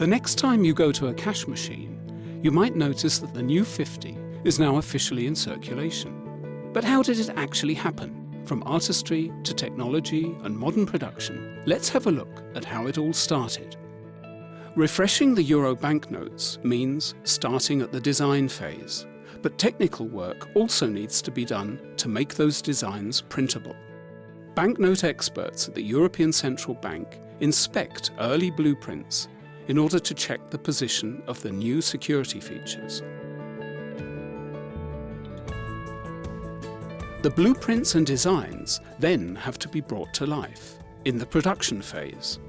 The next time you go to a cash machine, you might notice that the new 50 is now officially in circulation. But how did it actually happen? From artistry to technology and modern production, let's have a look at how it all started. Refreshing the euro banknotes means starting at the design phase, but technical work also needs to be done to make those designs printable. Banknote experts at the European Central Bank inspect early blueprints in order to check the position of the new security features. The blueprints and designs then have to be brought to life in the production phase.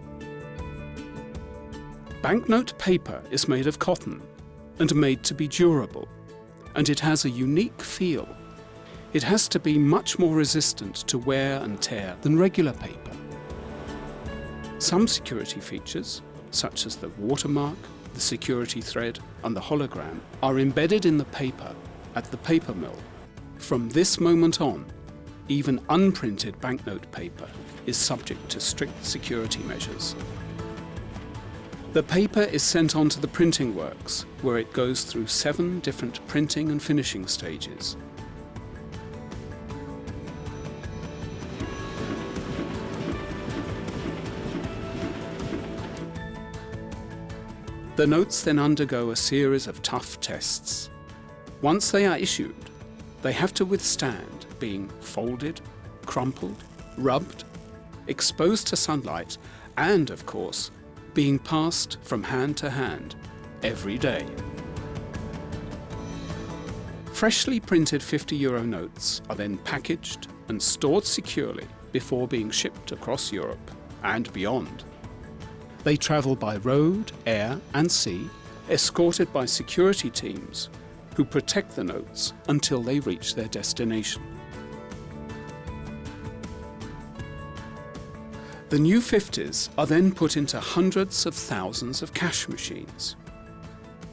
Banknote paper is made of cotton and made to be durable, and it has a unique feel. It has to be much more resistant to wear and tear than regular paper. Some security features, such as the watermark, the security thread and the hologram, are embedded in the paper at the paper mill from this moment on, even unprinted banknote paper is subject to strict security measures. The paper is sent on to the printing works, where it goes through seven different printing and finishing stages. The notes then undergo a series of tough tests. Once they are issued, they have to withstand being folded, crumpled, rubbed, exposed to sunlight, and, of course, being passed from hand to hand every day. Freshly printed 50 euro notes are then packaged and stored securely before being shipped across Europe and beyond. They travel by road, air and sea, escorted by security teams who protect the notes until they reach their destination. The new 50s are then put into hundreds of thousands of cash machines,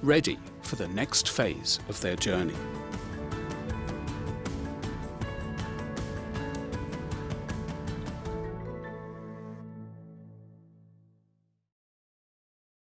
ready for the next phase of their journey.